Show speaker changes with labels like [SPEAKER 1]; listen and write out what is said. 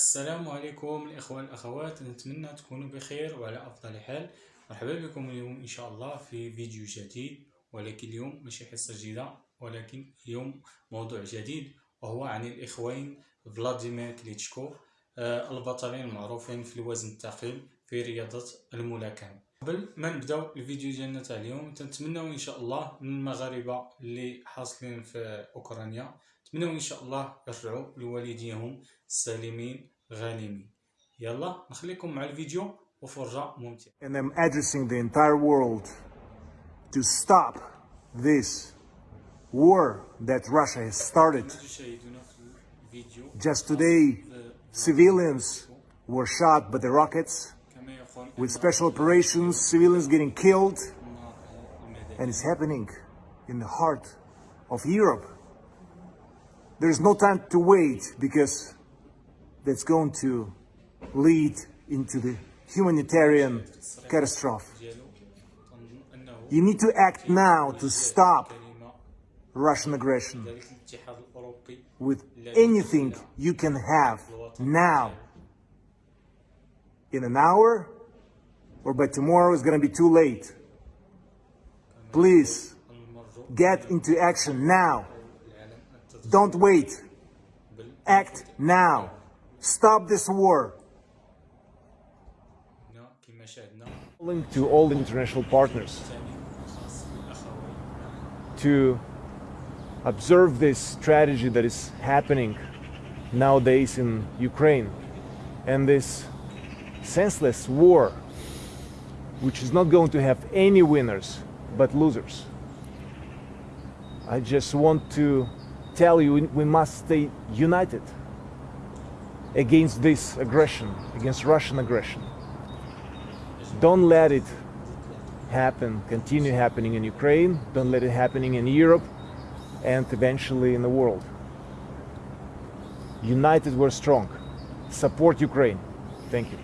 [SPEAKER 1] السلام عليكم الإخوة والأخوات نتمنى تكونوا بخير وعلى أفضل حال. مرحبا بكم اليوم إن شاء الله في فيديو جديد ولكن اليوم ماشي حصة جديدة ولكن اليوم موضوع جديد وهو عن الإخوين فلاديمير كليتشكو آه، البطلين المعروفين في الوزن الثقيل في رياضة الملاكمة. قبل ما نبداو الفيديو ديالنا تاع اليوم تنتمناو إن شاء الله من المغاربة اللي حاصلين في أوكرانيا نتمناو إن شاء الله يرجعوا لوالديهم سالمين غانمين يلا نخليكم مع الفيديو وفرجة ممتعة
[SPEAKER 2] and I'm addressing the entire world to stop this war that Russia has started. Just today, civilians were shot by the rockets. with special operations, civilians getting killed. And it's happening in the heart of Europe. There's no time to wait because that's going to lead into the humanitarian catastrophe. You need to act now to stop Russian aggression with anything you can have now. In an hour, or by tomorrow it's going to be too late. Please, get into action now. Don't wait. Act now. Stop this war.
[SPEAKER 3] Calling to all international partners to observe this strategy that is happening nowadays in Ukraine and this senseless war which is not going to have any winners but losers. I just want to tell you we must stay united against this aggression, against Russian aggression. Don't let it happen, continue happening in Ukraine, don't let it happening in Europe, and eventually in the world. United we're strong. Support Ukraine. Thank you.